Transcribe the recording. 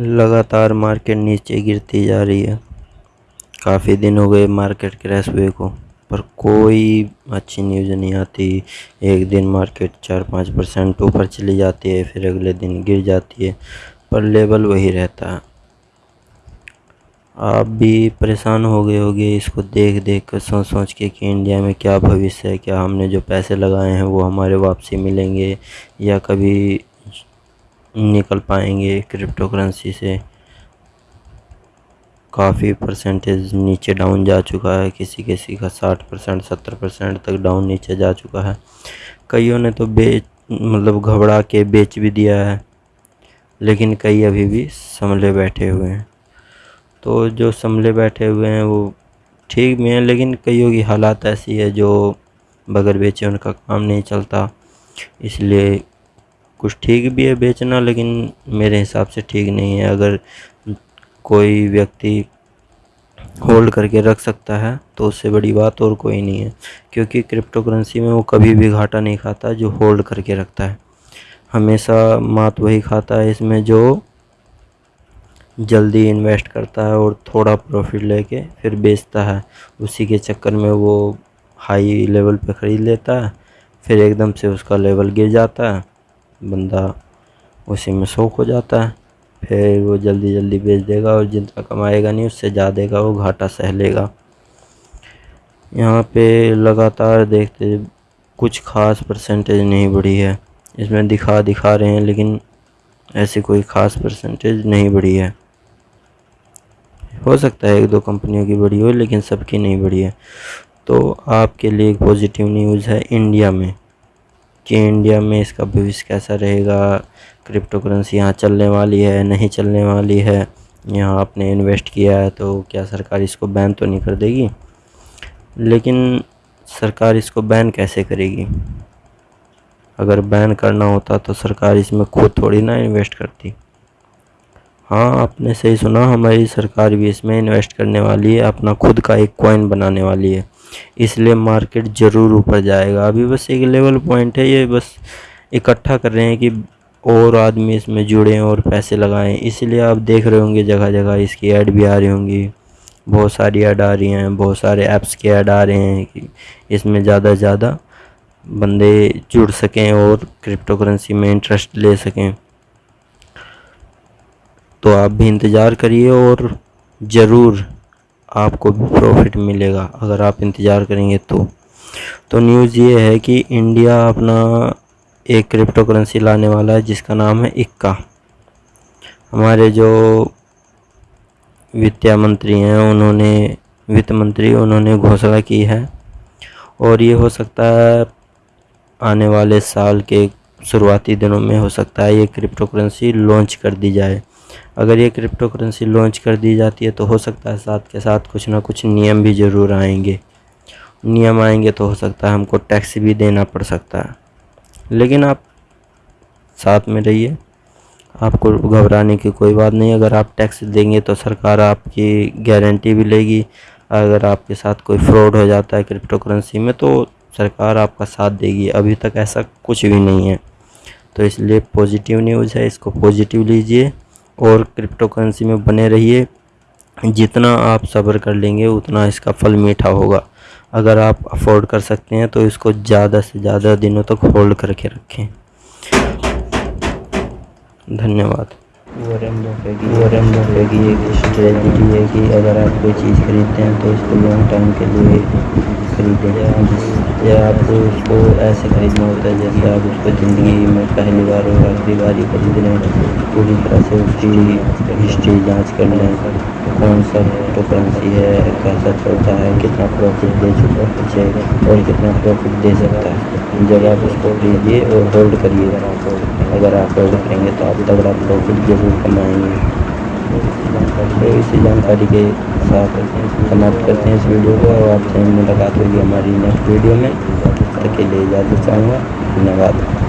लगातार मार्केट नीचे गिरती जा रही है। काफ़ी दिन हो गए मार्केट क्रैश हुए को, पर कोई अच्छी न्यूज़ नहीं आती। एक दिन मार्केट चार पाँच परसेंट ऊपर चली जाती है, फिर अगले दिन गिर जाती है, पर लेवल वही रहता है। आप भी परेशान हो गए होगे इसको देख देख कर सोच सोच के कि इंडिया में क्या भविष्य है, क्या हमने जो पैसे लगाए हैं वो हमारे वापसी मिलेंगे या कभी निकल पाएँगे क्रिप्टो करेंसी से। काफ़ी परसेंटेज नीचे डाउन जा चुका है, किसी किसी का साठ परसेंट सत्तर परसेंट तक डाउन नीचे जा चुका है। कईयों ने तो बेच मतलब घबरा के बेच भी दिया है, लेकिन कई अभी भी संभले बैठे हुए हैं। तो जो संभले बैठे हुए हैं, वो ठीक भी हैं, लेकिन कईयों की हालात ऐसी है जो बगैर बेचे उनका काम नहीं चलता। इसलिए कुछ ठीक भी है बेचना, लेकिन मेरे हिसाब से ठीक नहीं है। अगर कोई व्यक्ति होल्ड करके रख सकता है तो उससे बड़ी बात और कोई नहीं है, क्योंकि क्रिप्टो करेंसी में वो कभी भी घाटा नहीं खाता जो होल्ड करके रखता है। हमेशा मात वही खाता है इसमें जो जल्दी इन्वेस्ट करता है और थोड़ा प्रॉफिट लेके फिर बेचता है। उसी के चक्कर में वो हाई लेवल पे ख़रीद लेता है, फिर एकदम से उसका लेवल गिर जाता है बंदा उसी में शौक हो जाता है। फिर वो जल्दी जल्दी बेच देगा और जितना कमाएगा नहीं, उससे ज़्यादा वो घाटा सह लेगा। यहाँ पे लगातार देखते कुछ ख़ास परसेंटेज नहीं बढ़ी है। इसमें दिखा दिखा रहे हैं, लेकिन ऐसी कोई ख़ास परसेंटेज नहीं बढ़ी है। हो सकता है एक दो कंपनियों की बढ़ी हो, लेकिन सबकी नहीं बढ़ी है। तो आपके लिए एक पॉजिटिव न्यूज़ है इंडिया में। कि इंडिया में इसका भविष्य कैसा रहेगा? क्रिप्टो करेंसी यहाँ चलने वाली है, नहीं चलने वाली है? यहाँ आपने इन्वेस्ट किया है तो क्या सरकार इसको बैन तो नहीं कर देगी? लेकिन सरकार इसको बैन कैसे करेगी? अगर बैन करना होता तो सरकार इसमें खुद थोड़ी ना इन्वेस्ट करती। हाँ आपने सही सुना, हमारी सरकार भी इसमें इन्वेस्ट करने वाली है, अपना खुद का एक कॉइन बनाने वाली है। इसलिए मार्केट ज़रूर ऊपर जाएगा। अभी बस एक लेवल पॉइंट है, ये बस इकट्ठा कर रहे हैं कि और आदमी इसमें जुड़ें और पैसे लगाएँ। इसलिए आप देख रहे होंगे जगह जगह इसकी ऐड भी आ रही होंगी। बहुत सारी ऐड आ रही हैं, बहुत सारे ऐप्स के ऐड आ रहे हैं कि इसमें ज़्यादा से ज़्यादा बंदे जुड़ सकें और क्रिप्टो करेंसी में इंटरेस्ट ले सकें। तो आप भी इंतज़ार करिए और ज़रूर आपको भी प्रॉफिट मिलेगा। अगर आप इंतज़ार करेंगे तो। तो न्यूज़ ये है कि इंडिया अपना एक क्रिप्टो करेंसी लाने वाला है, जिसका नाम है इक्का। हमारे जो वित्त मंत्री हैं, उन्होंने, वित्त मंत्री, उन्होंने घोषणा की है। और ये हो सकता है आने वाले साल के शुरुआती दिनों में हो सकता है ये क्रिप्टो करेंसी लॉन्च कर दी जाए। अगर ये क्रिप्टो करेंसी लॉन्च कर दी जाती है तो हो सकता है साथ के साथ कुछ ना कुछ नियम भी ज़रूर आएँगे। नियम आएँगे तो हो सकता है हमको टैक्स भी देना पड़ सकता है। लेकिन आप साथ में रहिए, आपको घबराने की कोई बात नहीं। अगर आप टैक्स देंगे तो सरकार आपकी गारंटी भी लेगी। अगर आपके साथ कोई फ्रॉड हो जाता है क्रिप्टो करेंसी में तो सरकार आपका साथ देगी। अभी तक ऐसा कुछ भी नहीं है। तो इसलिए पॉजिटिव न्यूज़ है, इसको पॉजिटिव लीजिए। और क्रिप्टो करेंसी में बने रहिए। जितना आप सब्र कर लेंगे, उतना इसका फल मीठा होगा। अगर आप अफोर्ड कर सकते हैं तो इसको ज़्यादा से ज़्यादा दिनों तक होल्ड करके रखें। धन्यवाद। है कि अगर आप कोई चीज़ खरीदते हैं तो इसको लॉन्ग टाइम के लिए खरीदें। या आपको उसको ऐसे ख़रीदना होता है जैसे आप उसको ज़िंदगी में पहली बार और आखिरी बार ही खरीद रहे हैं, पूरी तरह से उसकी हिस्ट्री जाँच कर लें कौन सा क्रिप्टो करेंसी है, कैसा चलता है, कितना प्रॉफिट दे चुका है और कितना प्रॉफिट दे सकता है। जब आप उसको खरीदिए और होल्ड करिए। अगर आप होल्ड करेंगे तो आप तगड़ा प्रॉफिट ज़रूर कमाएँगे। तो इसी जानकारी के साथ समाप्त करते हैं इस वीडियो को और आपसे मुलाकात होगी हमारी नेक्स्ट वीडियो में। तक के लिए इजाज़त चाहूँगा। धन्यवाद।